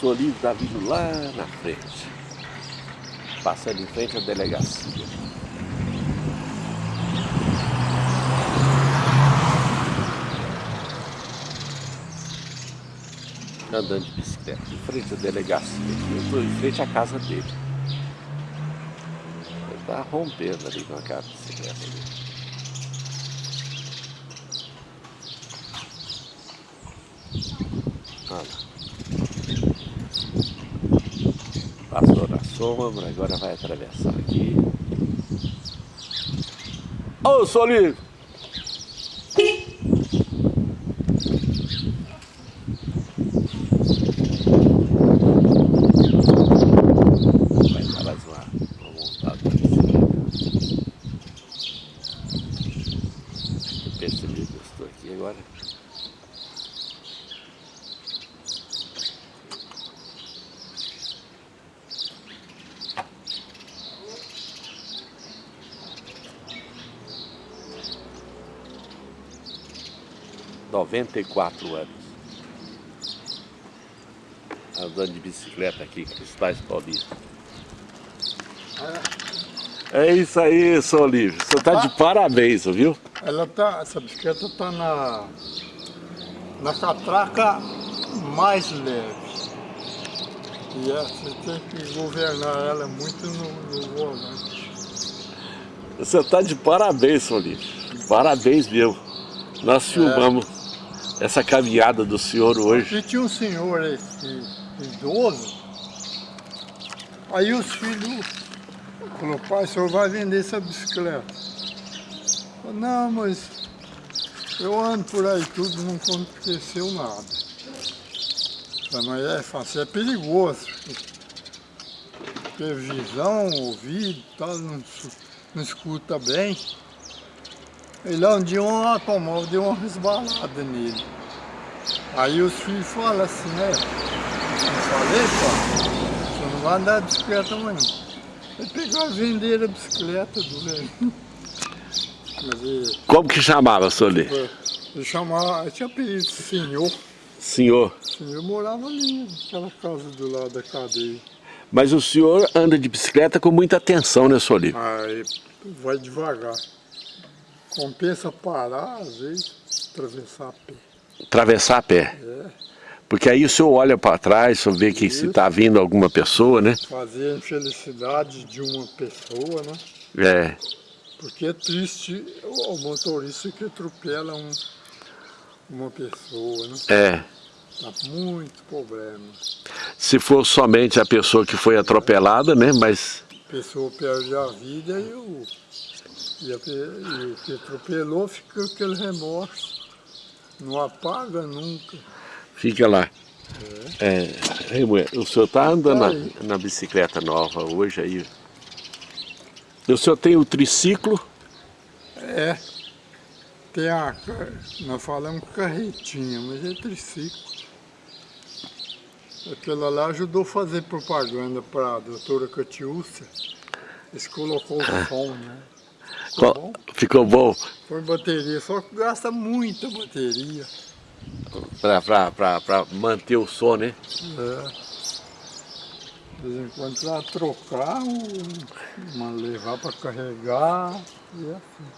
Olívio está vindo lá na frente. Passando em frente à delegacia. Andando de bicicleta, em frente à delegacia. Eu estou em frente à casa dele. Ele está rompendo ali com aquela bicicleta ali. Olha Passou na sombra, agora vai atravessar aqui. Ô, oh, Solinho! Vai parar lá, vou montar a bicicleta. Percebi que eu estou aqui agora. Noventa e quatro anos. Andando de bicicleta aqui, Cristais Paulista. É isso aí, seu Olívio. Você está de parabéns, viu? Ela tá, essa bicicleta está na, na catraca mais leve. E é, você tem que governar ela muito no, no volante. Você está de parabéns, seu Olívio. Parabéns mesmo. Nós filmamos é. Essa caminhada do senhor hoje. E tinha um senhor esse, idoso, aí os filhos falou, pai, o senhor vai vender essa bicicleta. Falei, não, mas eu ando por aí tudo, não aconteceu nada. Falei, mas é fácil, é perigoso. Porque visão, ouvido, tal, não, não escuta bem. E lá um dia um automóvel deu uma resbalada nele. Aí os filhos falam assim, né? Eu falei, pá, você não vai andar de bicicleta amanhã. Ele pegaram e venderam a bicicleta do velho. Ele, Como que chamava, Soli? Ele chamava, ele tinha apelido senhor. Senhor? Senhor morava ali, naquela casa do lado da cadeia. Mas o senhor anda de bicicleta com muita atenção, né, Soli? Aí vai devagar. Compensa parar, às vezes, atravessar a pé. Atravessar a pé? É. Porque aí o senhor olha para trás, o senhor vê que Isso. se está vindo alguma pessoa, né? Fazer a infelicidade de uma pessoa, né? É. Porque é triste o motorista que atropela um, uma pessoa, né? É. Dá muito problema. Se for somente a pessoa que foi atropelada, né? Mas... A pessoa perde a vida e o, e, a, e o que atropelou fica aquele remorso. Não apaga nunca. Fica lá. É. é o senhor está andando na, na, bicicleta nova hoje aí? O senhor tem o triciclo? É. Tem a... Nós falamos carretinha, mas é triciclo. Aquela lá ajudou a fazer propaganda para a doutora Catiúcia. Eles colocou o ah. som, né? Ficou bom? Ficou bom? Foi bateria, só que gasta muita bateria. Para manter o som, né? É. De vez em quando precisa trocar, uma levar para carregar e assim.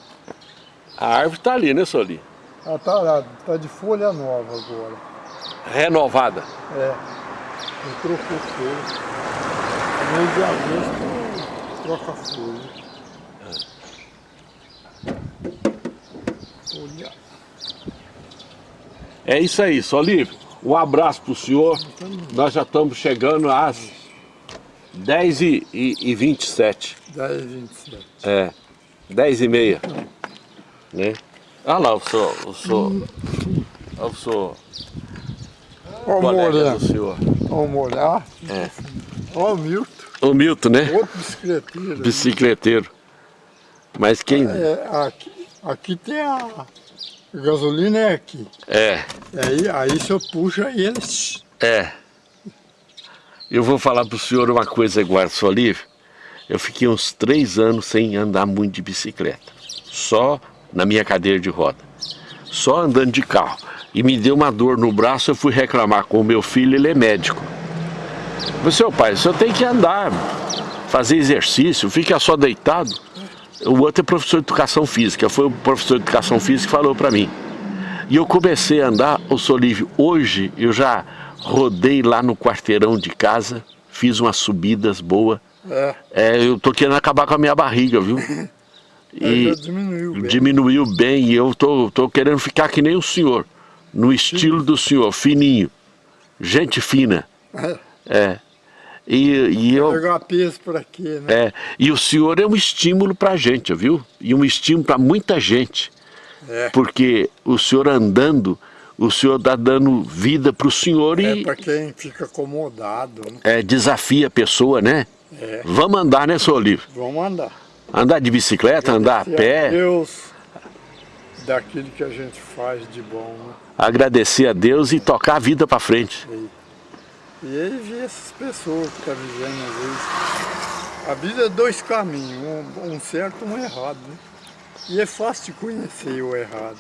A árvore está ali, né, Soli? Ela está lá, está de folha nova agora. Renovada? É. Eu trocou folha. No mês de agosto troca folha. Folha. É isso aí, Solívio. Um abraço para o senhor. Nós já estamos chegando às 10 e, e, e 27. 10 e 27. É, 10 e meia. Né? Olha lá o senhor, o senhor, o senhor, Olha o colega do senhor. Olha o molhar. É. Olha o Milton. O Milton, né? Outro bicicleteiro. Bicicleteiro. Mas quem... É, aqui, aqui tem a... Gasolina é aqui. É. Aí, aí o senhor puxa eles. É. Eu vou falar para o senhor uma coisa sua Lívia. Eu fiquei uns três anos sem andar muito de bicicleta. Só na minha cadeira de roda. Só andando de carro. E me deu uma dor no braço, eu fui reclamar com o meu filho, ele é médico. Seu pai, o senhor tem que andar, fazer exercício, fica só deitado. O outro é professor de educação física, foi o professor de educação física que falou para mim. E eu comecei a andar, o Solívio, hoje eu já rodei lá no quarteirão de casa, fiz umas subidas boas. É. é eu tô querendo acabar com a minha barriga, viu? E diminuiu bem. Diminuiu bem e eu tô, tô querendo ficar que nem o senhor, no estilo do senhor, fininho, gente fina. É. é. E, e eu, Pegar peso por aqui, né? É, e o senhor é um estímulo para a gente, viu? E um estímulo para muita gente. É. Porque o senhor andando, o senhor está dando vida para o senhor e... É para quem fica acomodado. Né? É, desafia a pessoa, né? É. Vamos andar, né, senhor Olívio? Vamos andar. Andar de bicicleta, andar a pé. A Deus daquilo que a gente faz de bom. Né? Agradecer a Deus e tocar a vida para frente. E, e aí ver essas pessoas que estão tá vivendo às vezes. A vida é dois caminhos, um, um certo e um errado. Né? E é fácil de conhecer o errado.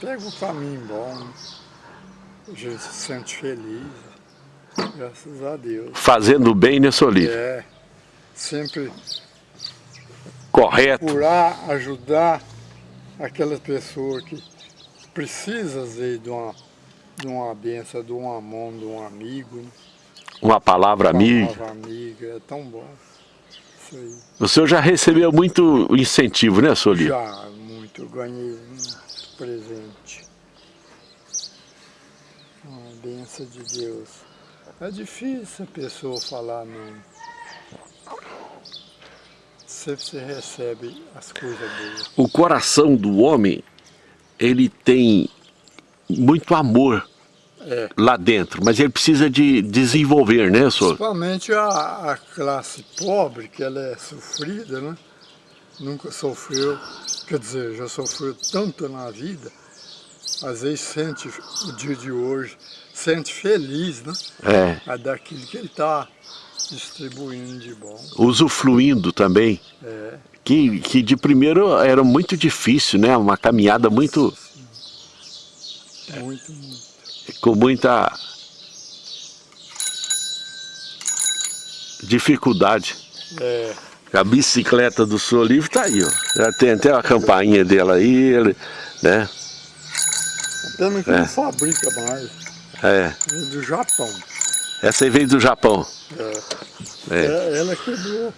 Pega o caminho bom, né? a gente se sente feliz, graças a Deus. Fazendo bem, né, Solívio? É, sempre correto. Procurar ajudar aquelas pessoas que precisam vezes, de uma, de uma benção, de uma mão, de um amigo. Né? Uma palavra amiga. Uma palavra amiga, é tão bom. Isso aí. O senhor já recebeu muito incentivo, né, Soli? Já, muito. Ganhei muito presente. Uma benção de Deus. É difícil a pessoa falar não sempre você recebe as coisas boas. O coração do homem, ele tem muito amor é. lá dentro, mas ele precisa de desenvolver, né, senhor? Principalmente a, a classe pobre, que ela é sofrida, né? Nunca sofreu, quer dizer, já sofreu tanto na vida, às vezes sente o dia de hoje, sente feliz, né? É. A daquilo que ele está distribuindo de bom. Usufruindo também. É. Que, que de primeiro era muito difícil, né? Uma caminhada muito... Muito, muito. Com muita... Dificuldade. É. A bicicleta do Sou Livre tá aí, ó. Já tem até a campainha dela aí, ele, né? Pena que é. não fabrica mais. É. É do Japão. Essa aí veio do Japão. É. é. é ela quebrou.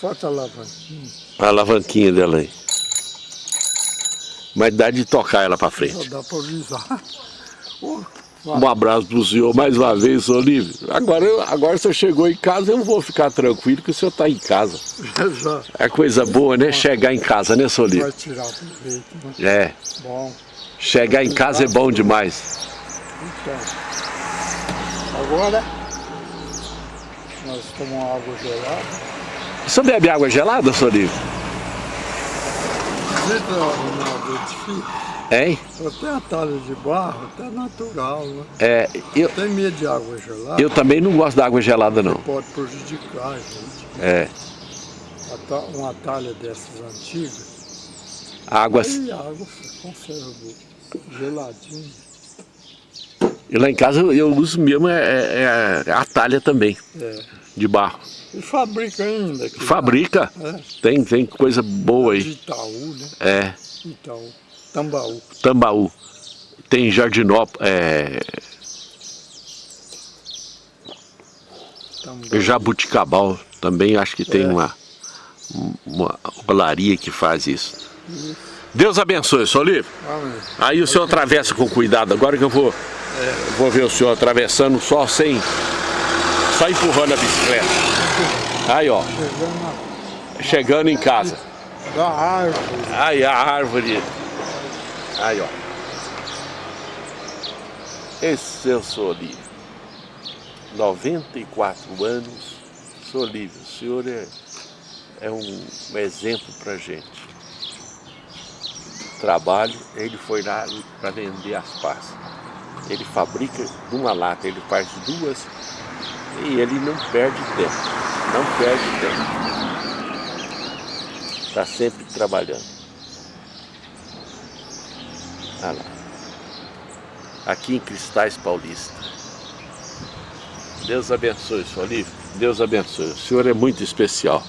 Falta a alavanquinha. A alavanquinha dela aí. Mas dá de tocar ela para frente. Só dá para avisar. um abraço pro senhor mais uma vez, Olívio. Agora, eu, agora você chegou em casa, eu vou ficar tranquilo que o senhor está em casa. Já. É coisa boa, né? Chegar em casa, né, Solívio? Vai tirar proveito, né? É. Bom. Chegar em casa é bom demais. Então, agora nós tomamos água gelada. Você bebe água gelada, Sorinho? Hein? Até a talha de barro, até natural, né? É, eu... Tem medo de água gelada. Eu também não gosto da água gelada, não. Pode prejudicar a gente. É. Uma talha dessas antigas. Águas... Aí a água conserva geladinha. E lá em casa eu uso mesmo é, é, é a talha também, é. de barro. E fabrica ainda? Fabrica, é. tem, tem coisa boa aí. De Itaú, né? É. Itaú, Tambaú. Tambaú. Tem Jardinópolis, é... Tambaú. Jabuticabal, também acho que tem é. uma, uma olaria que faz isso. isso. Deus abençoe. Olívio. Amém. Aí o senhor atravessa com cuidado, agora que eu vou. Vou ver o senhor atravessando só sem... Só empurrando a bicicleta. Aí, ó. Chegando em casa. Da árvore. Aí, a árvore. Aí, ó. Esse é o senhor Olívio. 94 anos. Senhor Olívio, o senhor é, é um, um exemplo pra gente. Trabalho, ele foi lá para vender as passas ele fabrica de uma lata, ele faz duas e ele não perde tempo, não perde tempo. Está sempre trabalhando. Olha lá. Aqui em Cristais Paulista. Deus abençoe, seu Olívio. Deus abençoe. O senhor é muito especial.